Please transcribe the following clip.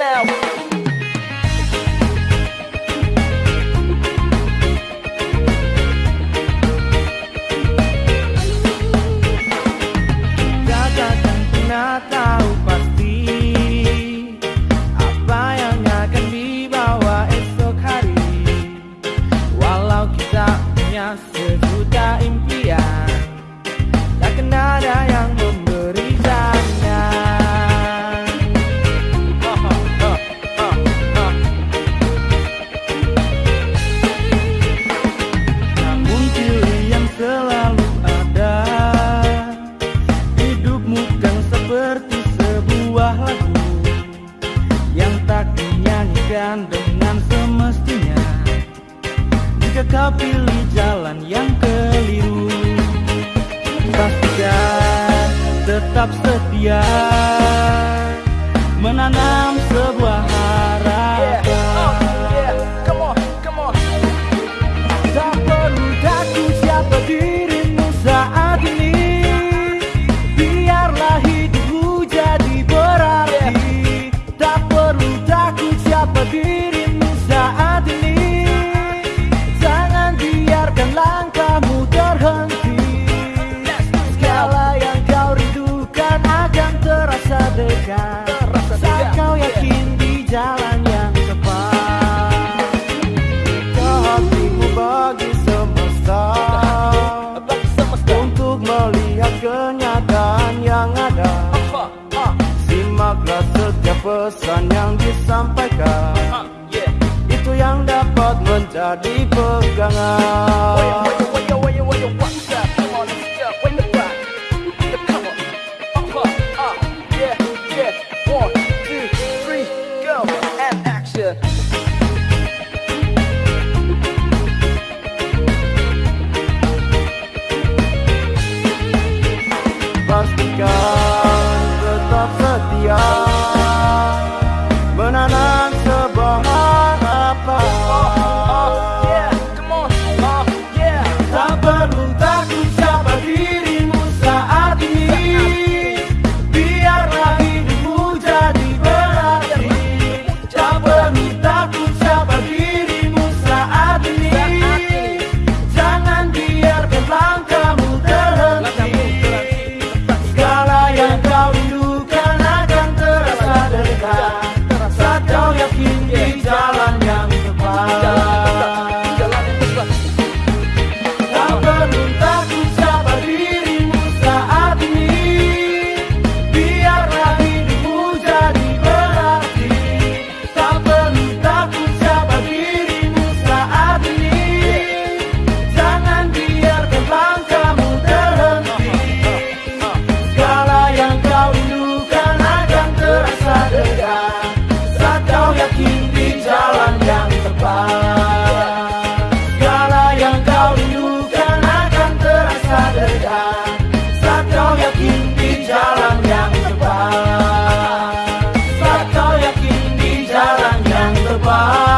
now. Datang pernah Jika kau pilih jalan yang keliru. Pastikan tetap setia Menanam sebuah jalan yang tepat hatimu bagi semesta. Untuk melihat kenyataan yang ada. Simaklah setiap pesan yang disampaikan. Itu yang dapat menjadi pegangan setia Menanam sebuah harapan. Oh, yeah, come on, oh, yeah. Tak perlu bye.